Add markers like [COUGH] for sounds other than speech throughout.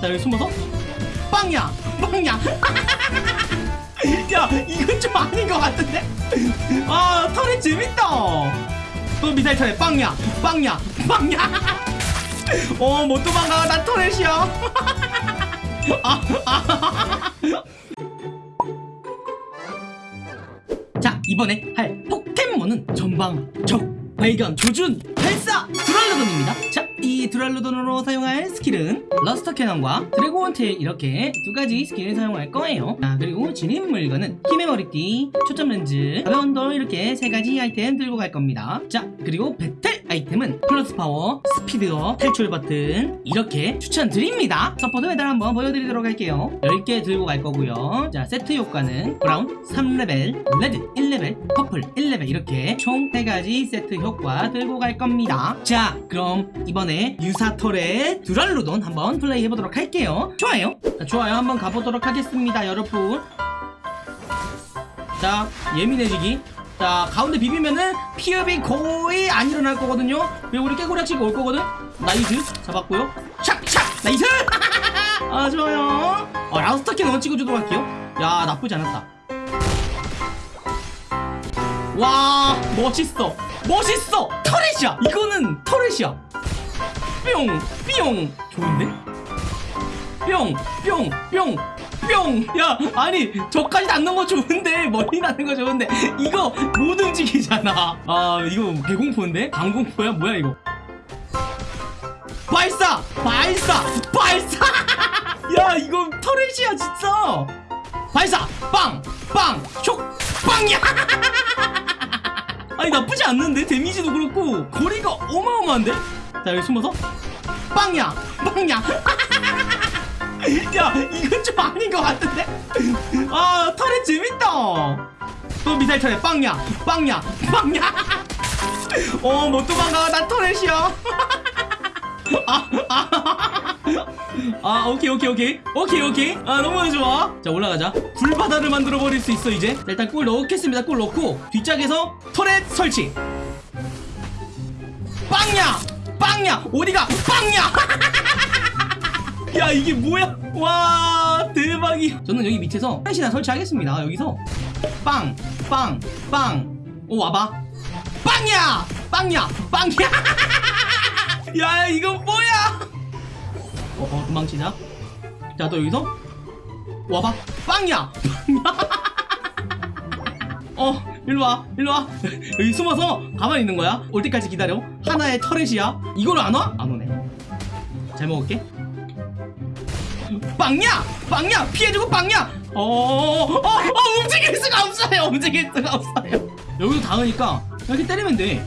자 여기 숨어서 빵야 빵야. [LAUGHS] 야 이건 좀 아닌 것 같은데? 아 turret 재밌다. 또 미사일 turret 빵야 빵야 빵야. 어 못 도망가 난 turret이야. [LAUGHS] 자 이번에 할 포켓몬은 전방 적 발견 조준 발사 두랄루돈입니다. 자 이 두랄루돈으로 사용할 스킬은 러스터 캐논과 드래곤 테일 이렇게 두 가지 스킬을 사용할 거예요. 자 그리고 지닌 물건은 힘의 머리띠 초점 렌즈 가벼운 돌 이렇게 세 가지 아이템 들고 갈 겁니다. 자 그리고 배틀 아이템은 플러스 파워 스피드업 탈출 버튼 이렇게 추천드립니다. 서포트 메달 한번 보여드리도록 할게요. 10개 들고 갈 거고요. 자 세트 효과는 브라운 3레벨 레드 1레벨 purple 1레벨 이렇게 총 3가지 세트 효과 들고 갈 겁니다. 자 그럼 이번에 유사 turret 두랄루돈 한번 플레이 해보도록 할게요. 좋아요? 자, 좋아요. 한번 가보도록 하겠습니다 여러분. 자 예민해지기. 자 가운데 비비면은 피업이 거의 안 일어날 거거든요. 그리고 우리 깨고락치가 올 거거든. 나이스. 잡았고요. 샥샥 나이스! [LAUGHS] 아 좋아요. 어, 라스터키 넣어 찍어주도록 할게요. 야 나쁘지 않았다. 와 멋있어. 멋있어. 터렛이야. 이거는 터렛이야 뿅 뿅 좋은데 뿅 뿅 뿅 뿅! 야 아니 저까지 닿는 거 좋은데 머리 닿는 거 좋은데 이거 못 움직이잖아 아 이거 개공포인데? 강공포야? 뭐야 이거 발사! 발사! 발사! [LAUGHS] 야 이거 터렛이야 진짜 발사! 빵! 빵! 촉! 빵이야! [LAUGHS] 아니 나쁘지 않는데 데미지도 그렇고 거리가 어마어마한데? 자 여기 숨어서. 빵야! 빵야! 야 이건 좀 아닌 것 같은데? 아 털에 재밌다. 또 미사일 털에 빵야 빵야 빵야. 어못 도망가. 난 터렛이야. 아, 아, 아 오케이 오케이 오케이. 오케이 오케이. 아 너무 좋아. 자 올라가자. 불바다를 만들어 버릴 수 있어 이제. 자, 일단 꿀 넣겠습니다. 꿀 넣고 뒷짝에서 터렛 설치. 빵야 빵야. 어디가 빵야? [LAUGHS] 야 이게 뭐야? 와 대박이. 저는 여기 밑에서 한시나 설치하겠습니다. 여기서 빵 빵 빵 오 와봐. 빵이야! 빵이야! 빵이야! [LAUGHS] 야 이거 뭐야? 어 어 도망치자. 자 또 여기서 와봐. 빵이야 [LAUGHS] 어 일로와 일로와 [LAUGHS] 여기 숨어서 가만히 있는 거야 올 때까지 기다려 하나의 터렛이야 이걸 안 와? 안 오네 잘 먹을게 빵야! 빵야! 피해주고 빵야! 어, 어, 어, 어, 움직일 수가 없어요! 움직일 수가 없어요! 여기도 닿으니까 이렇게 때리면 돼.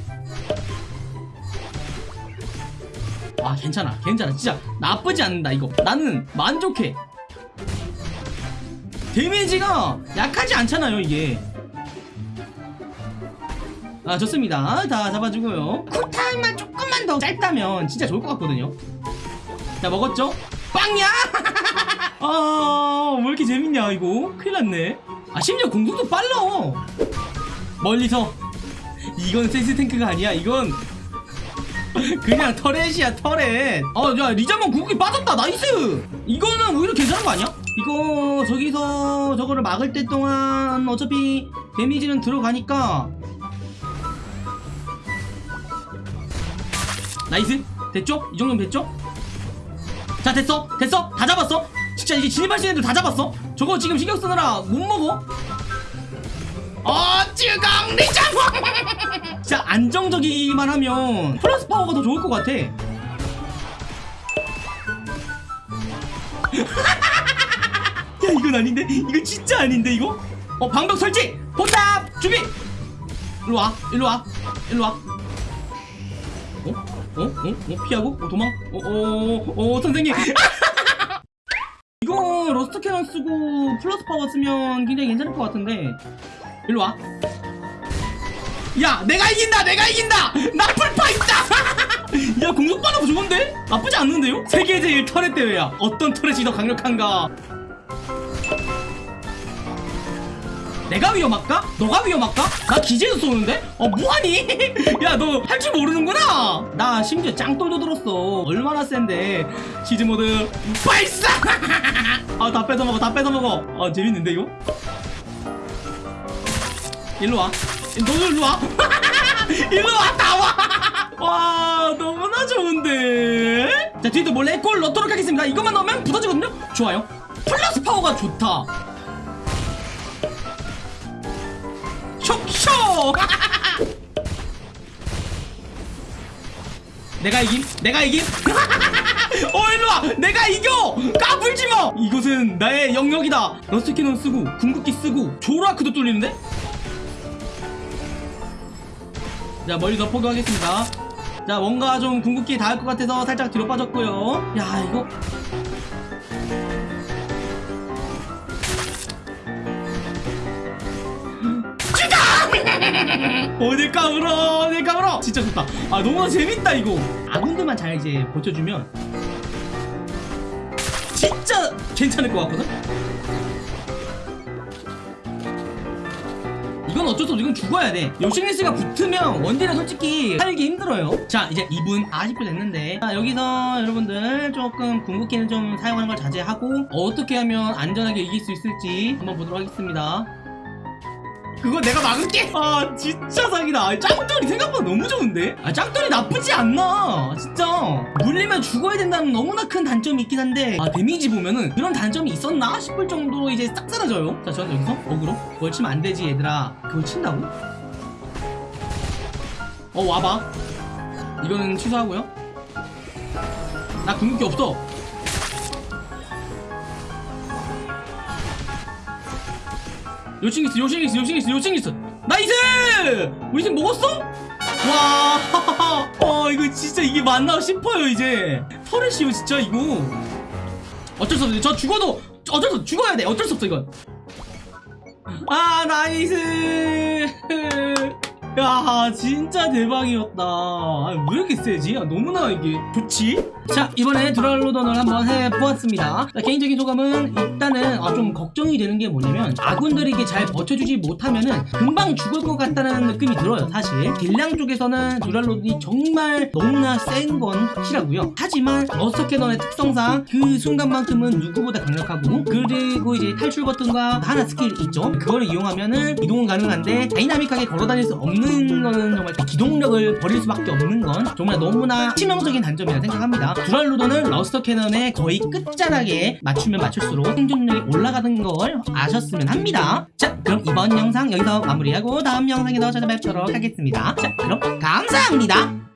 아, 괜찮아. 괜찮아. 진짜 나쁘지 않는다, 이거. 나는 만족해. 데미지가 약하지 않잖아요, 이게. 아, 좋습니다. 다 잡아주고요. cool time만 조금만 더 짧다면 진짜 좋을 것 같거든요. 자, 먹었죠? 빵야! [LAUGHS] 아, 왜 이렇게 재밌냐, 이거? 큰일 났네. 아, 심지어 공속도 빨라. 멀리서. 이건 센스 탱크가 아니야, 이건. [LAUGHS] 그냥 turret이야, turret. 아, 야, 리자몽 궁극기 빠졌다, 나이스! 이거는 오히려 괜찮은 거 아니야? 이거, 저기서 저거를 막을 때 동안 어차피 데미지는 들어가니까. 나이스? 됐죠? 이 정도면 됐죠? 자 됐어? 됐어? 다 잡았어? 진짜 이제 진입하시는 애들 다 잡았어? 저거 지금 신경 쓰느라 못 먹어? 어 쯔강 리자몽 진짜 안정적이기만 하면 플러스 파워가 더 좋을 것 같아. [LAUGHS] 야 이건 아닌데? 이거 진짜 아닌데 이거? 어 방벽 설치! 포탑 준비! 일로와 일로와 일로와 어? 어? 어? 어? 피하고? 어, 도망? 어, 어, 어, 어, 선생님! [LAUGHS] 이거 러스터 캐논 쓰고 플러스 파워 쓰면 굉장히 괜찮을 것 같은데 일로 와. 야, 내가 이긴다! 내가 이긴다! 나 풀파 있다! [LAUGHS] 야, 공격 반응 좋은데? 나쁘지 않는데요? 세계 제일 turret 대회야. 어떤 turret이 더 강력한가? 내가 위험할까? 너가 위험할까? 나 기재도 쏘는데? 어 뭐하니? [LAUGHS] 야 너 할 줄 모르는구나! 나 심지어 짱돌도 들었어. 얼마나 센데. 시즈모드 발사! [LAUGHS] 아 다 뺏어먹어 다 뺏어먹어. 아 재밌는데 이거? 일로와. 너도 일로와. [LAUGHS] 일로와 나와. 와 너무나 좋은데. 자 뒤에도 몰래 골 넣도록 하겠습니다. 이것만 넣으면 붙어지거든요? 좋아요. 플러스 파워가 좋다 쇽쇽 내가 이김? 내가 이김? [LAUGHS] 어 일로와! 내가 이겨! 까불지마! 이것은 나의 영역이다. 러스터 캐논 쓰고 궁극기 쓰고 조로아크도 뚫리는데? 자 멀리서 포기하겠습니다. 자 뭔가 좀 궁극기 닿을 것 같아서 살짝 뒤로 빠졌고요. 야 이거 어 어딜 까불어 어딜 까불어. 진짜 좋다. 아 너무 재밌다 이거. 아군들만 잘 이제 버텨주면 진짜 괜찮을 것 같거든? 이건 어쩔 수 없어 이건 죽어야 돼. 요싱리스가 붙으면 원딜은 솔직히 살기 힘들어요. 자 이제 2분 40분 됐는데. 자 여기서 여러분들 조금 궁극기는 좀 사용하는 걸 자제하고 어떻게 하면 안전하게 이길 수 있을지 한번 보도록 하겠습니다 그거 내가 막을게. 아 진짜 사기다. 아, 짱돌이 생각보다 너무 좋은데? 아 짱돌이 나쁘지 않나? 진짜. 물리면 죽어야 된다는 너무나 큰 단점이 있긴 한데 아 데미지 보면은 그런 단점이 있었나 싶을 정도로 이제 싹 사라져요. 자 저는 여기서 어그로. 그걸 치면 안 되지 얘들아. 그걸 친다고? 어 와봐. 이거는 취소하고요. 나 궁극기 없어 요칭 있어 요칭 있어 나이스! 우리 팀 먹었어? 와, [LAUGHS] 어 이거 진짜 이게 맞나 싶어요 이제. turret이요 진짜 이거. 어쩔 수 없어. 저 죽어도 어쩔 수 없어. 죽어야 돼. 어쩔 수 없어 이건. 아 나이스 야 진짜 대박이었다. 아, 왜 이렇게 세지? 아, 너무나 이게 좋지? 자 이번에 두랄루돈을 한번 해보았습니다. 자, 개인적인 소감은 일단은 아, 좀 걱정이 되는 게 뭐냐면 아군들이 이게 잘 버텨주지 못하면은 금방 죽을 것 같다는 느낌이 들어요 사실. 딜량 쪽에서는 두랄루돈이 정말 너무나 센 건 확실하고요. 하지만 러스터 캐논의 특성상 그 순간만큼은 누구보다 강력하고 그리고 이제 탈출 버튼과 하나 스킬 있죠? 그거를 이용하면은 이동은 가능한데 다이나믹하게 걸어다닐 수 없는 거는 정말 그 기동력을 버릴 수밖에 없는 건 정말 너무나 치명적인 단점이라 생각합니다. 두랄루돈은 러스터 캐논의 거의 끝자락에 맞추면 맞출수록 생존력이 올라가는 걸 아셨으면 합니다. 자 그럼 이번 영상 여기서 마무리하고 다음 영상에서 찾아뵙도록 하겠습니다. 자 그럼 감사합니다